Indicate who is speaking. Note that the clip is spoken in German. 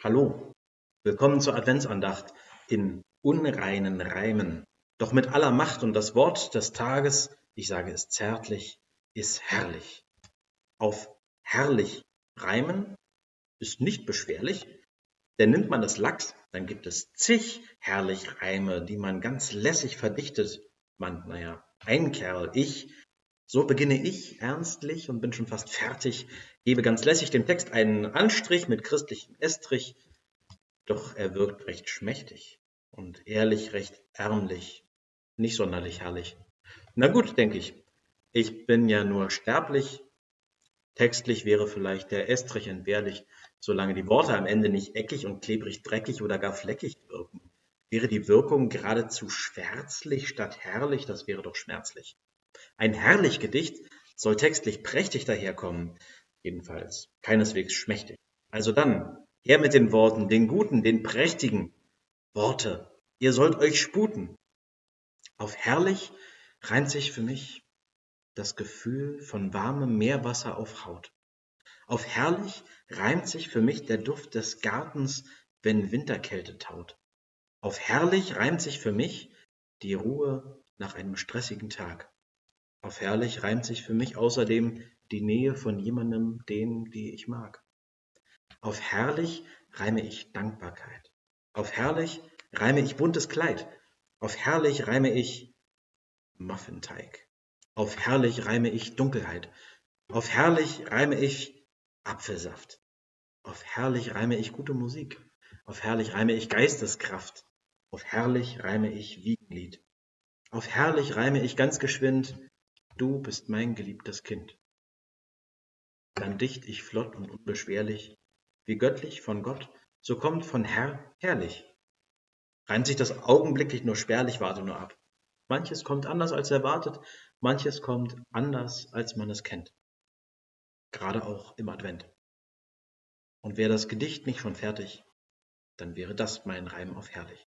Speaker 1: Hallo, willkommen zur Adventsandacht in unreinen Reimen, doch mit aller Macht und das Wort des Tages, ich sage es zärtlich, ist herrlich. Auf herrlich reimen ist nicht beschwerlich, denn nimmt man das Lachs, dann gibt es zig herrlich Reime, die man ganz lässig verdichtet. Man, naja, ein Kerl, ich, so beginne ich ernstlich und bin schon fast fertig, gebe ganz lässig dem Text einen Anstrich mit christlichem Estrich, doch er wirkt recht schmächtig und ehrlich recht ärmlich, nicht sonderlich herrlich. Na gut, denke ich, ich bin ja nur sterblich, textlich wäre vielleicht der Estrich entbehrlich, solange die Worte am Ende nicht eckig und klebrig dreckig oder gar fleckig wirken. Wäre die Wirkung geradezu schwärzlich statt herrlich, das wäre doch schmerzlich. Ein herrlich Gedicht soll textlich prächtig daherkommen, jedenfalls keineswegs schmächtig. Also dann, her mit den Worten, den guten, den prächtigen Worte, ihr sollt euch sputen. Auf herrlich reimt sich für mich das Gefühl von warmem Meerwasser auf Haut. Auf herrlich reimt sich für mich der Duft des Gartens, wenn Winterkälte taut. Auf herrlich reimt sich für mich die Ruhe nach einem stressigen Tag. Auf herrlich reimt sich für mich außerdem die Nähe von jemandem, den, die ich mag. Auf herrlich reime ich Dankbarkeit. Auf herrlich reime ich buntes Kleid. Auf herrlich reime ich Muffinteig. Auf herrlich reime ich Dunkelheit. Auf herrlich reime ich Apfelsaft. Auf herrlich reime ich gute Musik. Auf herrlich reime ich Geisteskraft. Auf herrlich reime ich Wiegenlied. Auf herrlich reime ich ganz geschwind Du bist mein geliebtes Kind. Dann dicht ich flott und unbeschwerlich, wie göttlich von Gott, so kommt von Herr herrlich. Reimt sich das augenblicklich nur spärlich, warte nur ab. Manches kommt anders als erwartet, manches kommt anders, als man es kennt. Gerade auch im Advent. Und wäre das Gedicht nicht schon fertig, dann wäre das mein Reim auf herrlich.